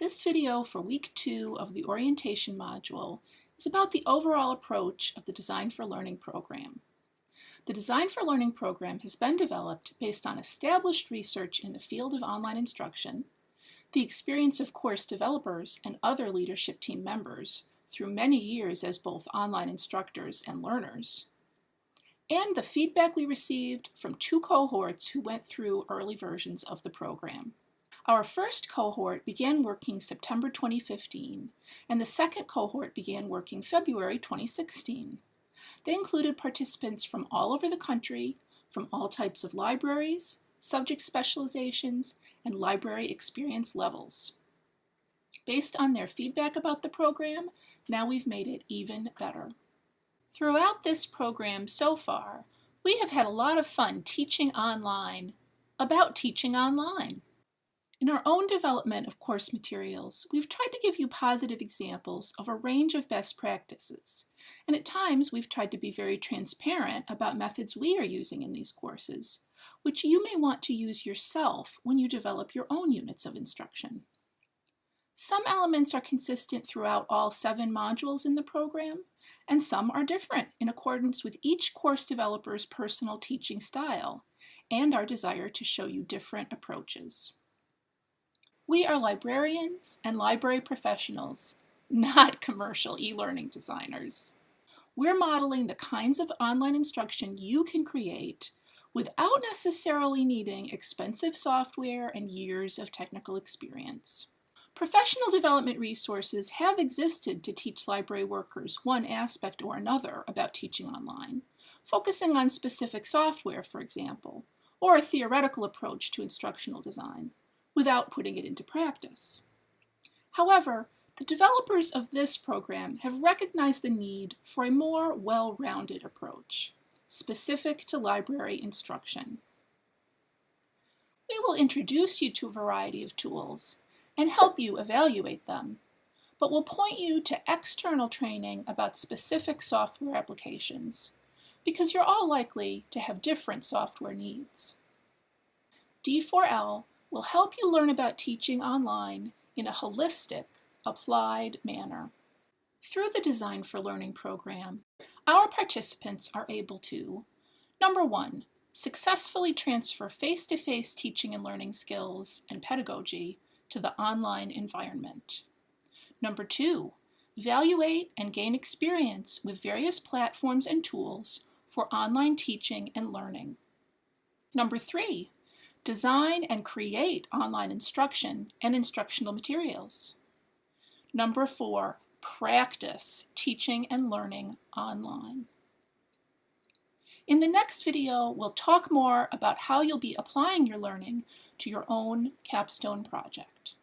This video for week two of the orientation module is about the overall approach of the Design for Learning program. The Design for Learning program has been developed based on established research in the field of online instruction, the experience of course developers and other leadership team members through many years as both online instructors and learners, and the feedback we received from two cohorts who went through early versions of the program. Our first cohort began working September 2015, and the second cohort began working February 2016. They included participants from all over the country, from all types of libraries, subject specializations, and library experience levels. Based on their feedback about the program, now we've made it even better. Throughout this program so far, we have had a lot of fun teaching online about teaching online. In our own development of course materials, we've tried to give you positive examples of a range of best practices, and at times we've tried to be very transparent about methods we are using in these courses, which you may want to use yourself when you develop your own units of instruction. Some elements are consistent throughout all seven modules in the program, and some are different in accordance with each course developer's personal teaching style and our desire to show you different approaches. We are librarians and library professionals, not commercial e-learning designers. We're modeling the kinds of online instruction you can create without necessarily needing expensive software and years of technical experience. Professional development resources have existed to teach library workers one aspect or another about teaching online, focusing on specific software, for example, or a theoretical approach to instructional design without putting it into practice. However, the developers of this program have recognized the need for a more well-rounded approach, specific to library instruction. We will introduce you to a variety of tools and help you evaluate them, but will point you to external training about specific software applications, because you're all likely to have different software needs. D4L will help you learn about teaching online in a holistic, applied manner. Through the Design for Learning program, our participants are able to, number one, successfully transfer face-to-face -face teaching and learning skills and pedagogy to the online environment. Number two, evaluate and gain experience with various platforms and tools for online teaching and learning. Number three, Design and create online instruction and instructional materials. Number four, practice teaching and learning online. In the next video, we'll talk more about how you'll be applying your learning to your own capstone project.